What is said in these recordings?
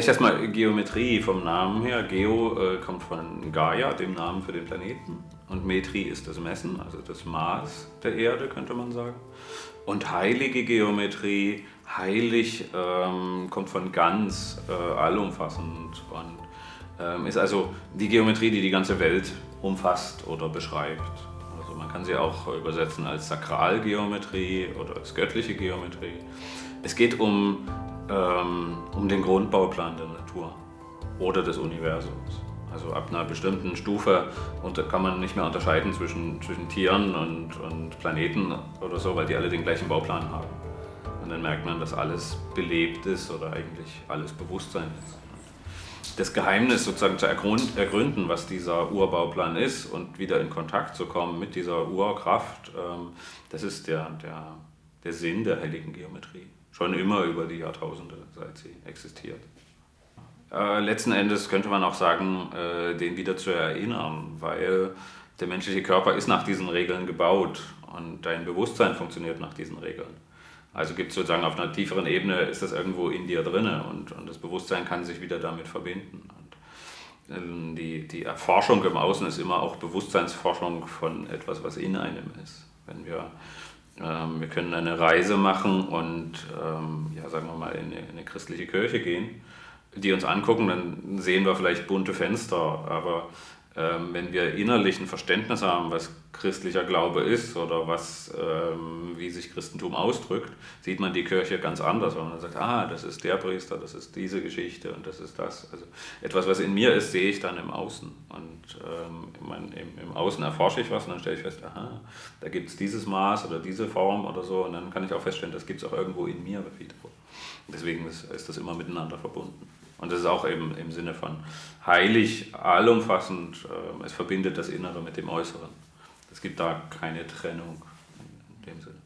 Vielleicht erstmal Geometrie vom Namen her. Geo äh, kommt von Gaia, dem Namen für den Planeten. Und Metri ist das Messen, also das Maß der Erde, könnte man sagen. Und heilige Geometrie, heilig ähm, kommt von ganz, äh, allumfassend und ähm, ist also die Geometrie, die die ganze Welt umfasst oder beschreibt. Also man kann sie auch übersetzen als Sakralgeometrie oder als göttliche Geometrie. Es geht um, ähm, um den Grundbauplan der Natur oder des Universums. Also ab einer bestimmten Stufe kann man nicht mehr unterscheiden zwischen, zwischen Tieren und, und Planeten oder so, weil die alle den gleichen Bauplan haben. Und dann merkt man, dass alles belebt ist oder eigentlich alles Bewusstsein ist. Das Geheimnis sozusagen zu ergründen, was dieser Urbauplan ist und wieder in Kontakt zu kommen mit dieser Urkraft, ähm, das ist der, der, der Sinn der heiligen Geometrie. Schon immer über die Jahrtausende, seit sie existiert. Äh, letzten Endes könnte man auch sagen, äh, den wieder zu erinnern, weil der menschliche Körper ist nach diesen Regeln gebaut und dein Bewusstsein funktioniert nach diesen Regeln. Also gibt es sozusagen auf einer tieferen Ebene, ist das irgendwo in dir drin und, und das Bewusstsein kann sich wieder damit verbinden. Und ähm, die, die Erforschung im Außen ist immer auch Bewusstseinsforschung von etwas, was in einem ist. Wenn wir, wir können eine Reise machen und ähm, ja, sagen wir mal in eine, in eine christliche Kirche gehen die uns angucken, dann sehen wir vielleicht bunte Fenster, aber ähm, wenn wir innerlich ein Verständnis haben, was christlicher Glaube ist oder was, ähm, wie sich Christentum ausdrückt, sieht man die Kirche ganz anders, weil man sagt, ah, das ist der Priester, das ist diese Geschichte und das ist das. Also etwas, was in mir ist, sehe ich dann im Außen. Und ähm, im, Außen erforsche ich was und dann stelle ich fest, aha, da gibt es dieses Maß oder diese Form oder so und dann kann ich auch feststellen, das gibt es auch irgendwo in mir. Deswegen ist das immer miteinander verbunden. Und das ist auch eben im Sinne von heilig, allumfassend, äh, es verbindet das Innere mit dem Äußeren. Es gibt da keine Trennung in dem Sinne.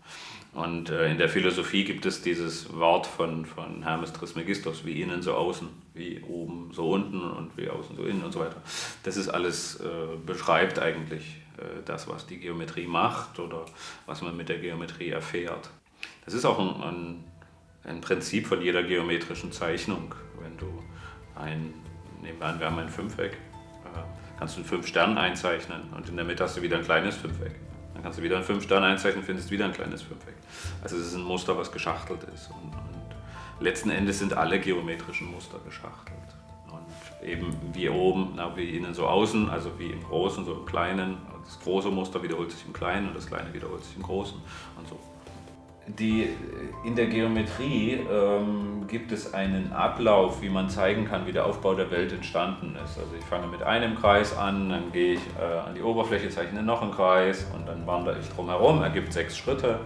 Und äh, in der Philosophie gibt es dieses Wort von, von Hermes Trismegistos, wie innen so außen, wie oben so unten und wie außen so innen und so weiter. Das ist alles, äh, beschreibt eigentlich äh, das, was die Geometrie macht oder was man mit der Geometrie erfährt. Das ist auch ein, ein, ein Prinzip von jeder geometrischen Zeichnung wenn du ein, nehmen wir an, wir haben ein Fünfeck, äh, kannst du einen fünf Stern einzeichnen und in der Mitte hast du wieder ein kleines Fünfeck. Dann kannst du wieder ein fünf Stern einzeichnen, findest wieder ein kleines Fünfeck. Also es ist ein Muster, was geschachtelt ist. Und, und letzten Endes sind alle geometrischen Muster geschachtelt. Und eben wie oben, na, wie innen so außen, also wie im Großen, so im Kleinen. Das große Muster wiederholt sich im Kleinen und das Kleine wiederholt sich im Großen und so die, in der Geometrie ähm, gibt es einen Ablauf, wie man zeigen kann, wie der Aufbau der Welt entstanden ist. Also ich fange mit einem Kreis an, dann gehe ich äh, an die Oberfläche, zeichne noch einen Kreis und dann wandere ich drumherum, ergibt sechs Schritte.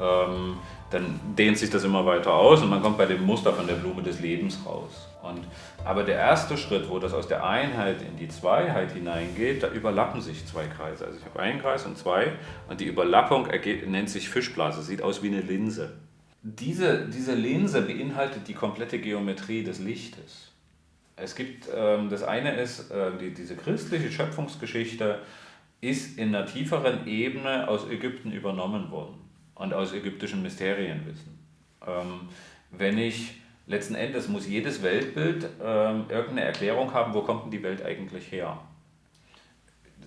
Ähm, dann dehnt sich das immer weiter aus und man kommt bei dem Muster von der Blume des Lebens raus. Und, aber der erste Schritt, wo das aus der Einheit in die Zweiheit hineingeht, da überlappen sich zwei Kreise. Also ich habe einen Kreis und zwei und die Überlappung nennt sich Fischblase, sieht aus wie eine Linse. Diese, diese Linse beinhaltet die komplette Geometrie des Lichtes. Es gibt, ähm, das eine ist, äh, die, diese christliche Schöpfungsgeschichte ist in einer tieferen Ebene aus Ägypten übernommen worden und aus ägyptischen Mysterienwissen. Ähm, wenn ich letzten Endes muss jedes Weltbild ähm, irgendeine Erklärung haben, wo kommt denn die Welt eigentlich her?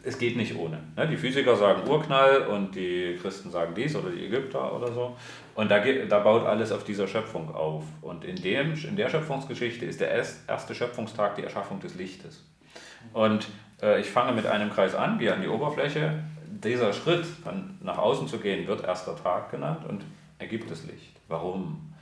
Es geht nicht ohne. Ne? Die Physiker sagen Urknall und die Christen sagen dies oder die Ägypter oder so. Und da, da baut alles auf dieser Schöpfung auf. Und in, dem, in der Schöpfungsgeschichte ist der erste Schöpfungstag die Erschaffung des Lichtes. Und äh, ich fange mit einem Kreis an, gehe an die Oberfläche, dieser Schritt, dann nach außen zu gehen, wird erster Tag genannt und ergibt das Licht. Warum?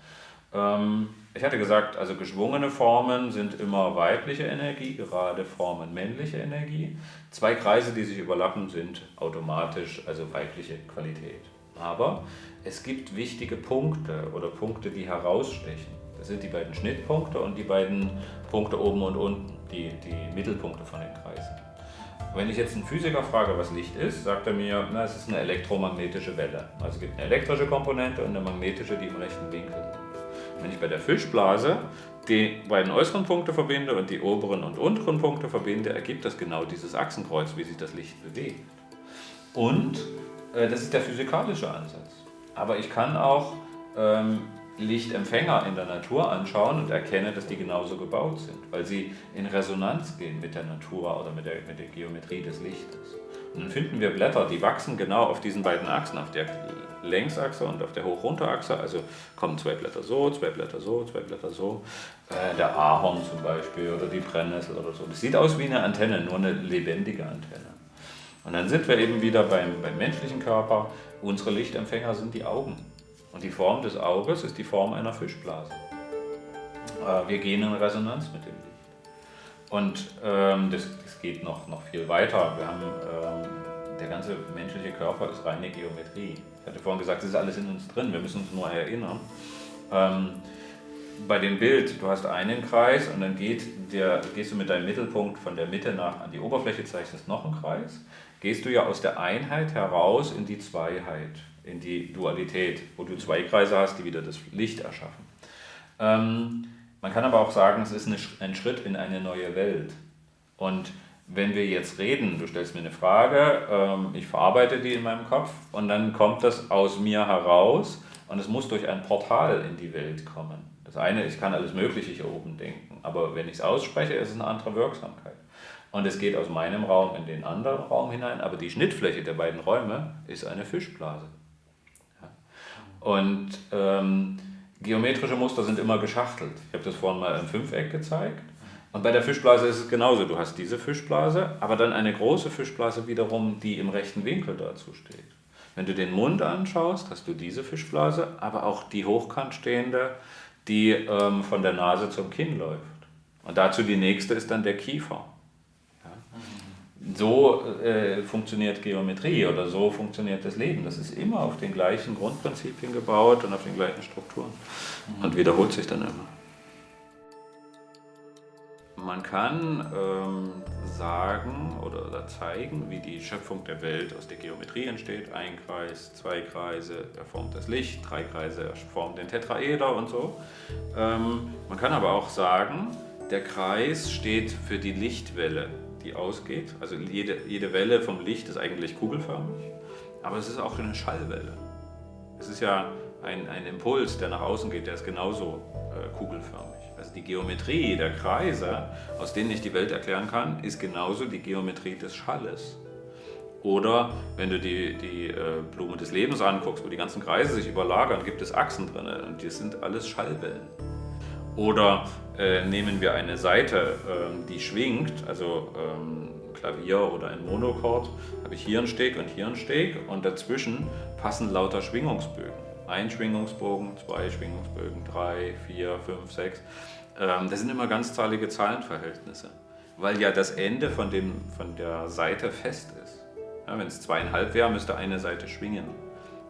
Ähm, ich hatte gesagt, also geschwungene Formen sind immer weibliche Energie, gerade Formen männliche Energie. Zwei Kreise, die sich überlappen, sind automatisch also weibliche Qualität. Aber es gibt wichtige Punkte oder Punkte, die herausstechen. Das sind die beiden Schnittpunkte und die beiden Punkte oben und unten, die, die Mittelpunkte von den Kreisen. Wenn ich jetzt einen Physiker frage, was Licht ist, sagt er mir, na, es ist eine elektromagnetische Welle. Also es gibt eine elektrische Komponente und eine magnetische, die im rechten Winkel sind. Wenn ich bei der Fischblase die beiden äußeren Punkte verbinde und die oberen und unteren Punkte verbinde, ergibt das genau dieses Achsenkreuz, wie sich das Licht bewegt. Und äh, das ist der physikalische Ansatz. Aber ich kann auch ähm, Lichtempfänger in der Natur anschauen und erkenne, dass die genauso gebaut sind, weil sie in Resonanz gehen mit der Natur oder mit der, mit der Geometrie des Lichtes. Und dann finden wir Blätter, die wachsen genau auf diesen beiden Achsen, auf der Längsachse und auf der Hoch-Runter-Achse. Also kommen zwei Blätter so, zwei Blätter so, zwei Blätter so. Äh, der Ahorn zum Beispiel oder die Brennnessel oder so. Das sieht aus wie eine Antenne, nur eine lebendige Antenne. Und dann sind wir eben wieder beim, beim menschlichen Körper. Unsere Lichtempfänger sind die Augen. Und die Form des Auges ist die Form einer Fischblase. Äh, wir gehen in Resonanz mit dem Licht. Und ähm, das, das, geht noch, noch viel weiter. Wir haben, ähm, der ganze menschliche Körper ist reine Geometrie. Ich hatte vorhin gesagt, es ist alles in uns drin, wir müssen uns nur erinnern. Ähm, bei dem Bild, du hast einen Kreis und dann geht der, gehst du mit deinem Mittelpunkt von der Mitte nach an die Oberfläche, zeichnest noch einen Kreis, gehst du ja aus der Einheit heraus in die Zweiheit in die Dualität, wo du zwei Kreise hast, die wieder das Licht erschaffen. Ähm, man kann aber auch sagen, es ist ein Schritt in eine neue Welt. Und wenn wir jetzt reden, du stellst mir eine Frage, ähm, ich verarbeite die in meinem Kopf und dann kommt das aus mir heraus und es muss durch ein Portal in die Welt kommen. Das eine, ich kann alles Mögliche hier oben denken, aber wenn ich es ausspreche, ist es eine andere Wirksamkeit. Und es geht aus meinem Raum in den anderen Raum hinein, aber die Schnittfläche der beiden Räume ist eine Fischblase. Und ähm, geometrische Muster sind immer geschachtelt. Ich habe das vorhin mal im Fünfeck gezeigt. Und bei der Fischblase ist es genauso. Du hast diese Fischblase, aber dann eine große Fischblase wiederum, die im rechten Winkel dazu steht. Wenn du den Mund anschaust, hast du diese Fischblase, aber auch die hochkant stehende, die ähm, von der Nase zum Kinn läuft. Und dazu die nächste ist dann der Kiefer so äh, funktioniert Geometrie oder so funktioniert das Leben. Das ist immer auf den gleichen Grundprinzipien gebaut und auf den gleichen Strukturen und wiederholt sich dann immer. Man kann ähm, sagen oder, oder, zeigen, wie die Schöpfung der Welt aus der Geometrie entsteht. Ein Kreis, zwei Kreise, er formt das Licht, drei Kreise, er formt den Tetraeder und so. Ähm, man kann aber auch sagen, der Kreis steht für die Lichtwelle die ausgeht. Also jede, jede Welle vom Licht ist eigentlich kugelförmig, aber es ist auch eine Schallwelle. Es ist ja ein, ein Impuls, der nach außen geht, der ist genauso äh, kugelförmig. Also die Geometrie der Kreise, aus denen ich die Welt erklären kann, ist genauso die Geometrie des Schalles. Oder wenn du die, die äh, Blume des Lebens anguckst, wo die ganzen Kreise sich überlagern, gibt es Achsen drin und die sind alles Schallwellen. Oder äh, nehmen wir eine Seite, ähm, die schwingt, also ähm, Klavier oder ein Monochord, habe ich hier einen Steg und hier einen Steg und dazwischen passen lauter Schwingungsbögen. Ein Schwingungsbogen, zwei Schwingungsbögen, drei, vier, fünf, sechs. Ähm, das sind immer ganzzahlige Zahlenverhältnisse, weil ja das Ende von, dem, von der Seite fest ist. Ja, Wenn es zweieinhalb wäre, müsste eine Seite schwingen.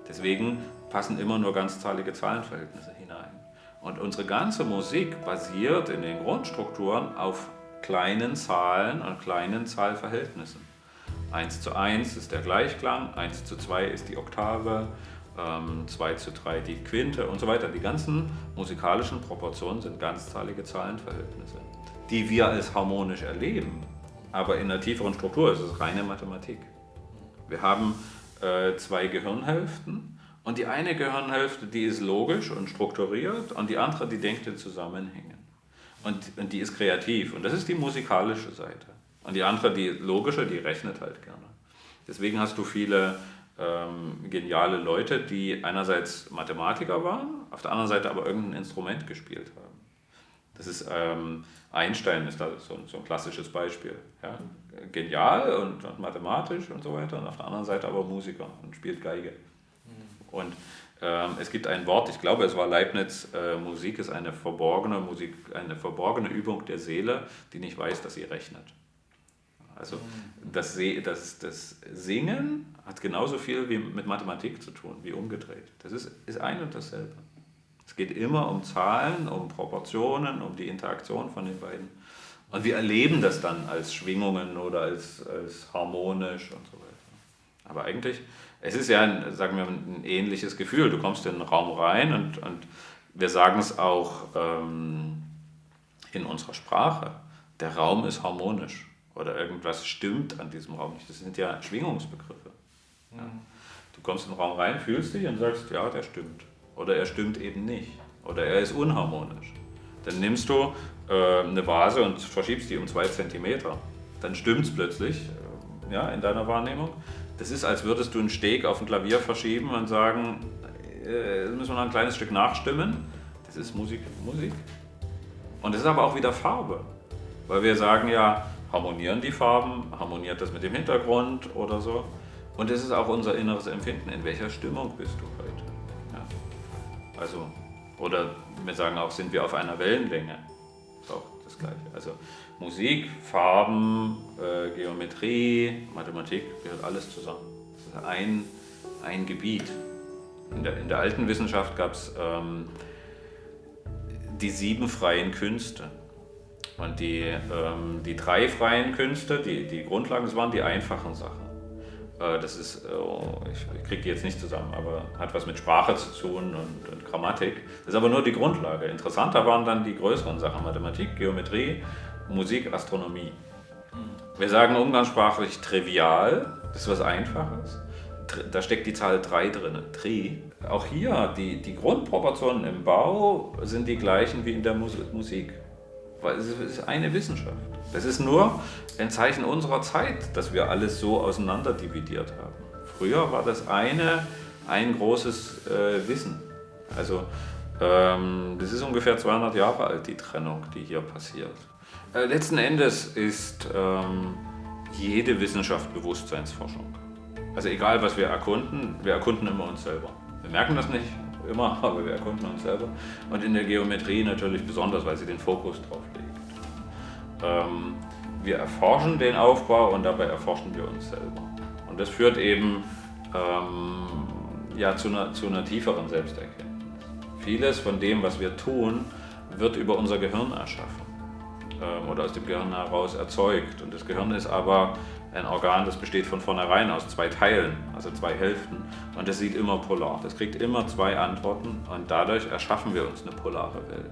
Deswegen passen immer nur ganzzahlige Zahlenverhältnisse hinein. Und unsere ganze Musik basiert in den Grundstrukturen auf kleinen Zahlen und kleinen Zahlverhältnissen. 1 zu 1 ist der Gleichklang, 1 zu 2 ist die Oktave, 2 ähm, zu 3 die Quinte und so weiter. Die ganzen musikalischen Proportionen sind ganzzahlige Zahlenverhältnisse, die wir als harmonisch erleben. Aber in der tieferen Struktur ist es reine Mathematik. Wir haben äh, zwei Gehirnhälften und die eine Gehirnhälfte, die ist logisch und strukturiert und die andere, die denkt in Zusammenhängen. Und, und die ist kreativ und das ist die musikalische Seite. Und die andere, die logische, die rechnet halt gerne. Deswegen hast du viele ähm, geniale Leute, die einerseits Mathematiker waren, auf der anderen Seite aber irgendein Instrument gespielt haben. Das ist ähm, Einstein ist da so, so, ein klassisches Beispiel. Ja? Genial und, und mathematisch und so weiter, und auf der anderen Seite aber Musiker und spielt Geige. Und ähm, es gibt ein Wort, ich glaube, es war Leibniz, äh, Musik ist eine verborgene, Musik, eine verborgene Übung der Seele, die nicht weiß, dass sie rechnet. Also das, das, das Singen hat genauso viel wie mit Mathematik zu tun, wie umgedreht. Das ist, ist ein und dasselbe. Es geht immer um Zahlen, um Proportionen, um die Interaktion von den beiden. Und wir erleben das dann als Schwingungen oder als, als harmonisch und so weiter. Aber eigentlich es ist ja, ein, sagen wir, ein ähnliches Gefühl. Du kommst in den Raum rein und, und wir sagen es auch ähm, in unserer Sprache. Der Raum ist harmonisch oder irgendwas stimmt an diesem Raum nicht. Das sind ja Schwingungsbegriffe. Ja. Mhm. Du kommst in den Raum rein, fühlst dich und sagst, ja, der stimmt. Oder er stimmt eben nicht. oder er ist unharmonisch. Dann nimmst du äh, eine Vase und verschiebst die um zwei Zentimeter. Dann stimmt es plötzlich äh, ja, in deiner Wahrnehmung. Das ist, als würdest du einen Steg auf ein Klavier verschieben und sagen, äh, müssen wir noch ein kleines Stück nachstimmen. Das ist Musik, Musik. Und das ist aber auch wieder Farbe. Weil wir sagen ja, harmonieren die Farben, harmoniert das mit dem Hintergrund oder so. Und es ist auch unser inneres Empfinden. In welcher Stimmung bist du heute? Ja. Also, oder wir sagen auch, sind wir auf einer Wellenlänge? Das ist auch das Gleiche. Also Musik, Farben, äh, Geometrie, Mathematik gehört alles zusammen. Das ist ein, ein Gebiet. In der, in der alten Wissenschaft gab es ähm, die sieben freien Künste. Und die, ähm, die drei freien Künste, die, die Grundlagen, das waren die einfachen Sachen. Äh, das ist, äh, ich kriege die jetzt nicht zusammen, aber hat was mit Sprache zu tun und, und, Grammatik. Das ist aber nur die Grundlage. Interessanter waren dann die größeren Sachen, Mathematik, Geometrie, Musik, Astronomie. Wir sagen umgangssprachlich trivial, das ist was Einfaches. Da steckt die Zahl 3 drin, Tri. Auch hier, die, die Grundproportionen im Bau sind die gleichen wie in der Musik. Weil es ist eine Wissenschaft. Es ist nur ein Zeichen unserer Zeit, dass wir alles so auseinander dividiert haben. Früher war das eine ein großes äh, Wissen. Also ähm, das ist ungefähr 200 Jahre alt, die Trennung, die hier passiert. Äh, letzten Endes ist ähm, jede Wissenschaft Bewusstseinsforschung. Also egal, was wir erkunden, wir erkunden immer uns selber. Wir merken das nicht, immer, aber wir erkunden uns selber. Und in der Geometrie natürlich besonders, weil sie den Fokus drauf legt. Ähm, wir erforschen den Aufbau und dabei erforschen wir uns selber. Und das führt eben ähm, ja, zu, einer, zu einer tieferen Selbsterkenntnis. Vieles von dem, was wir tun, wird über unser Gehirn erschaffen oder aus dem Gehirn heraus erzeugt. Und das Gehirn ist aber ein Organ, das besteht von vornherein aus zwei Teilen, also zwei Hälften. Und das sieht immer polar. Das kriegt immer zwei Antworten und dadurch erschaffen wir uns eine polare Welt.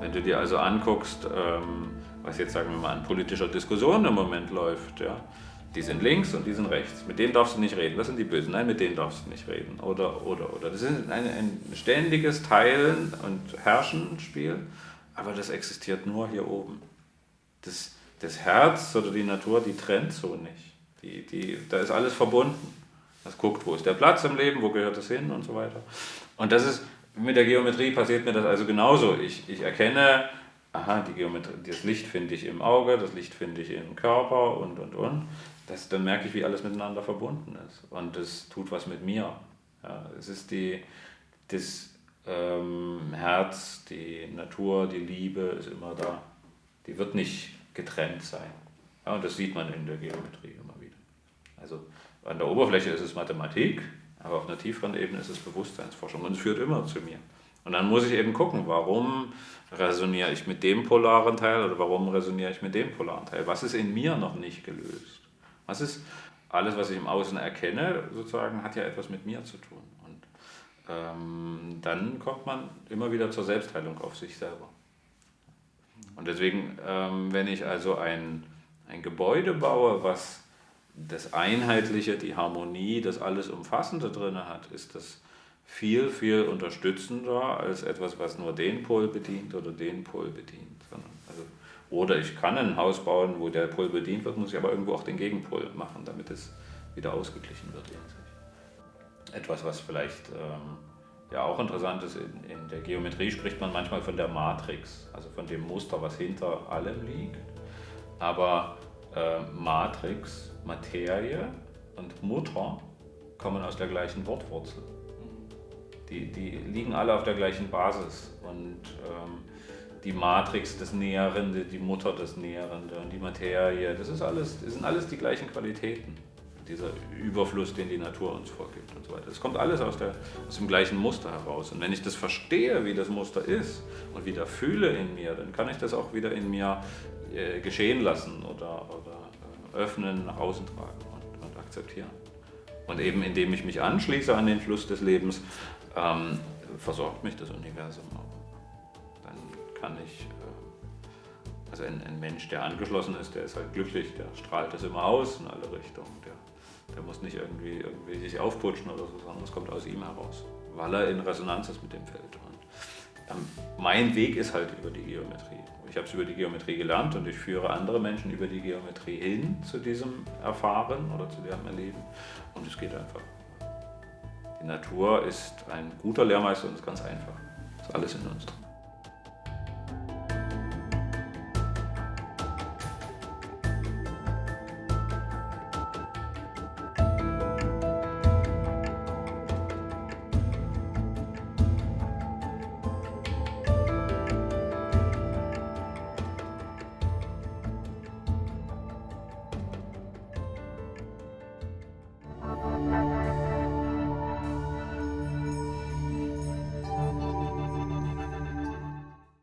Wenn du dir also anguckst, ähm, was jetzt sagen wir mal an politischer Diskussion im Moment läuft, ja, die sind links und die sind rechts. Mit denen darfst du nicht reden. Das sind die Bösen. Nein, mit denen darfst du nicht reden. Oder, oder, oder. Das ist ein, ein ständiges Teilen und Herrschen-Spiel, aber das existiert nur hier oben. Das, das Herz oder die Natur, die trennt so nicht. Die, die, da ist alles verbunden. Das guckt, wo ist der Platz im Leben, wo gehört es hin und so weiter. Und das ist, mit der Geometrie passiert mir das also genauso. Ich, ich erkenne, aha, die Geometrie, das Licht finde ich im Auge, das Licht finde ich im Körper und, und, und. Das, dann merke ich, wie alles miteinander verbunden ist. Und das tut was mit mir. Ja, es ist die, das ähm, Herz, die Natur, die Liebe ist immer da. Die wird nicht getrennt sein. Ja, und das sieht man in der Geometrie immer wieder. Also an der Oberfläche ist es Mathematik, aber auf einer tieferen Ebene ist es Bewusstseinsforschung und es führt immer zu mir. Und dann muss ich eben gucken, warum resoniere ich mit dem polaren Teil oder warum resoniere ich mit dem polaren Teil? Was ist in mir noch nicht gelöst? Was ist alles, was ich im Außen erkenne, sozusagen, hat ja etwas mit mir zu tun. Ähm, dann kommt man immer wieder zur Selbstheilung auf sich selber. Und deswegen, ähm, wenn ich also ein, ein Gebäude baue, was das Einheitliche, die Harmonie, das alles Umfassende drin hat, ist das viel, viel unterstützender als etwas, was nur den Pol bedient oder den Pol bedient. Also, oder ich kann ein Haus bauen, wo der Pol bedient wird, muss ich aber irgendwo auch den Gegenpol machen, damit es wieder ausgeglichen wird. Etwas, was vielleicht ähm, ja auch interessant ist, in, in der Geometrie spricht man manchmal von der Matrix, also von dem Muster, was hinter allem liegt. Aber äh, Matrix, Materie und Mutter kommen aus der gleichen Wortwurzel. Die, die liegen alle auf der gleichen Basis und ähm, die Matrix das Näherende, die Mutter das Näherende und die Materie, das, ist alles, das sind alles die gleichen Qualitäten dieser Überfluss, den die Natur uns vorgibt und so weiter. Das kommt alles aus, der, aus dem gleichen Muster heraus. Und wenn ich das verstehe, wie das Muster ist und wieder fühle in mir, dann kann ich das auch wieder in mir äh, geschehen lassen oder, oder äh, öffnen, nach außen tragen und, und, akzeptieren. Und eben indem ich mich anschließe an den Fluss des Lebens, ähm, versorgt mich das Universum auch. Dann kann ich äh, also ein, ein, Mensch, der angeschlossen ist, der ist halt glücklich, der strahlt das immer aus in alle Richtungen. Der der muss nicht irgendwie, irgendwie sich aufputschen oder so, sondern es kommt aus ihm heraus, weil er in Resonanz ist mit dem Feld. Und mein Weg ist halt über die Geometrie. Ich habe es über die Geometrie gelernt und ich führe andere Menschen über die Geometrie hin zu diesem Erfahren oder zu deren Erleben. Und es geht einfach. Die Natur ist ein guter Lehrmeister und ist ganz einfach. Ist alles in uns drin.